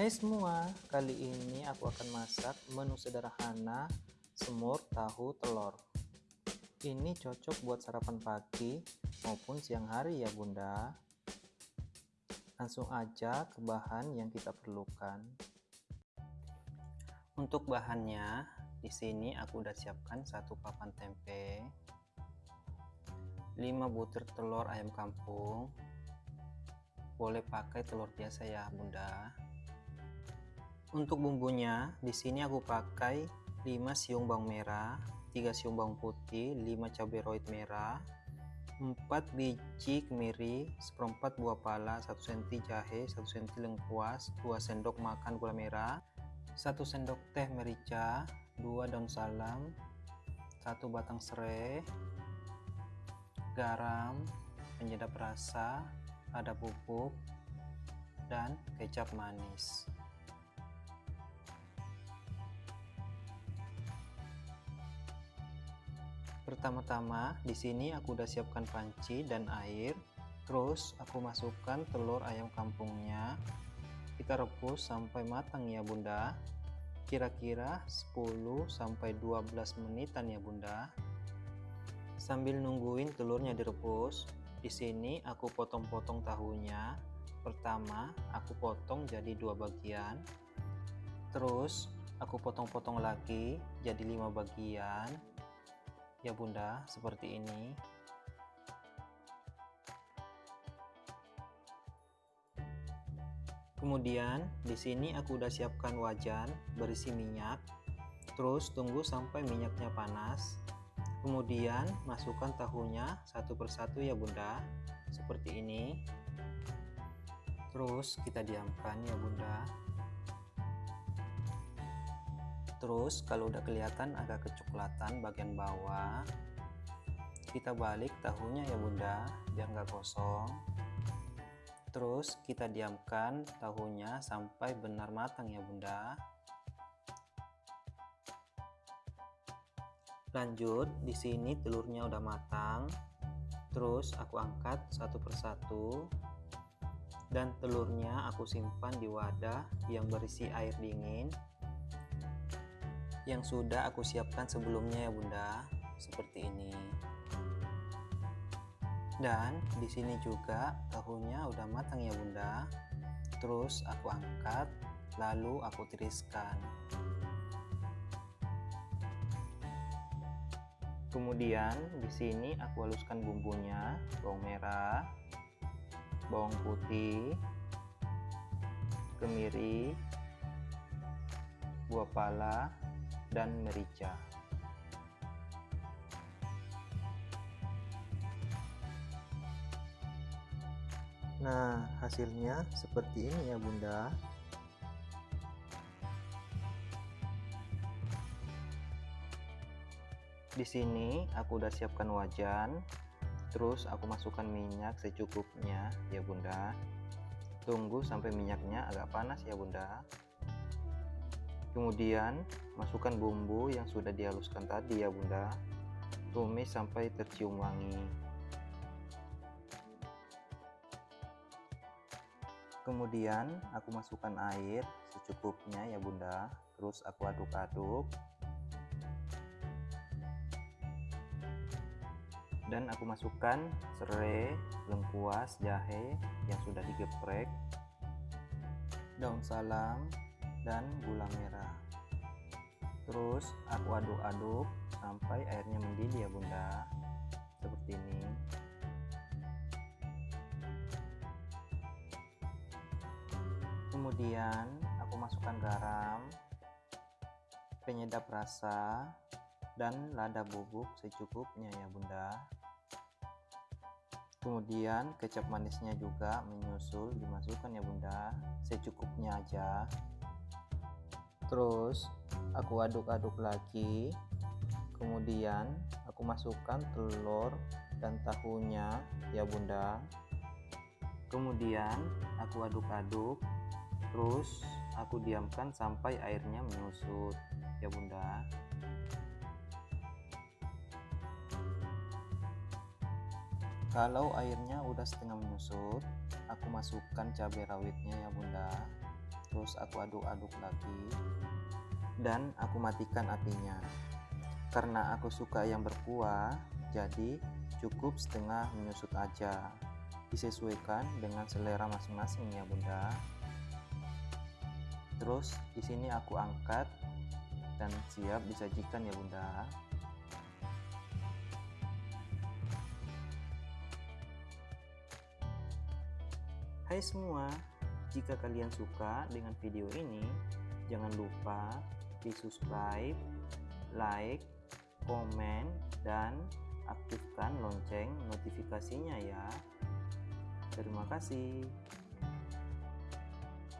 Hai semua, kali ini aku akan masak menu sederhana semur tahu telur. Ini cocok buat sarapan pagi maupun siang hari ya bunda. Langsung aja ke bahan yang kita perlukan. Untuk bahannya, di sini aku udah siapkan satu papan tempe, 5 butir telur ayam kampung, boleh pakai telur biasa ya bunda untuk bumbunya, di sini aku pakai 5 siung bawang merah, 3 siung bawang putih, 5 cabai rawit merah, 4 biji kemiri, seperempat buah pala, 1 cm jahe, 1 cm lengkuas, 2 sendok makan gula merah, 1 sendok teh merica, 2 daun salam, 1 batang serai, garam, penyedap rasa, ada bubuk, dan kecap manis. Pertama-tama, di sini aku udah siapkan panci dan air. Terus aku masukkan telur ayam kampungnya. Kita rebus sampai matang ya bunda. Kira-kira 10 sampai 12 menitan ya bunda. Sambil nungguin telurnya direbus, di sini aku potong-potong tahunya. Pertama, aku potong jadi dua bagian. Terus, aku potong-potong lagi jadi lima bagian ya bunda seperti ini. Kemudian di sini aku udah siapkan wajan berisi minyak terus tunggu sampai minyaknya panas. Kemudian masukkan tahunya satu persatu ya bunda seperti ini. Terus kita diamkan ya bunda Terus kalau udah kelihatan agak kecoklatan bagian bawah, kita balik tahunya ya bunda, biar nggak kosong. Terus kita diamkan tahunya sampai benar matang ya bunda. Lanjut, di sini telurnya udah matang. Terus aku angkat satu persatu dan telurnya aku simpan di wadah yang berisi air dingin yang sudah aku siapkan sebelumnya ya bunda. Seperti ini. Dan di sini juga tahunya udah matang ya bunda. Terus aku angkat lalu aku tiriskan. Kemudian di sini aku haluskan bumbunya bawang merah bawang putih kemiri buah pala dan merica. Nah, hasilnya seperti ini ya bunda. Di sini aku udah siapkan wajan, terus aku masukkan minyak secukupnya ya bunda. Tunggu sampai minyaknya agak panas ya bunda. Kemudian masukkan bumbu yang sudah dihaluskan tadi ya bunda. Tumis sampai tercium wangi. Kemudian aku masukkan air secukupnya ya bunda. Terus aku aduk-aduk. Dan aku masukkan serai, lengkuas, jahe yang sudah digeprek, daun salam, dan gula merah. Terus aku aduk-aduk sampai airnya mendidih ya bunda. Seperti ini. Kemudian aku masukkan garam penyedap rasa dan lada bubuk secukupnya ya bunda. Kemudian kecap manisnya juga menyusul dimasukkan ya bunda. Secukupnya aja terus aku aduk-aduk lagi. Kemudian aku masukkan telur dan tahunya. Ya bunda. Kemudian aku aduk-aduk terus aku diamkan sampai airnya menyusut. Ya bunda. Kalau airnya udah setengah menyusut aku masukkan cabai rawitnya ya bunda terus aku aduk-aduk lagi. Dan aku matikan apinya. Karena aku suka yang berkuah jadi cukup setengah menyusut aja. Disesuaikan dengan selera masing-masing ya bunda. Terus di sini aku angkat dan siap disajikan ya bunda. Hai semua, jika kalian suka dengan video ini, jangan lupa di subscribe, like, komen, dan aktifkan lonceng notifikasinya ya. Terima kasih.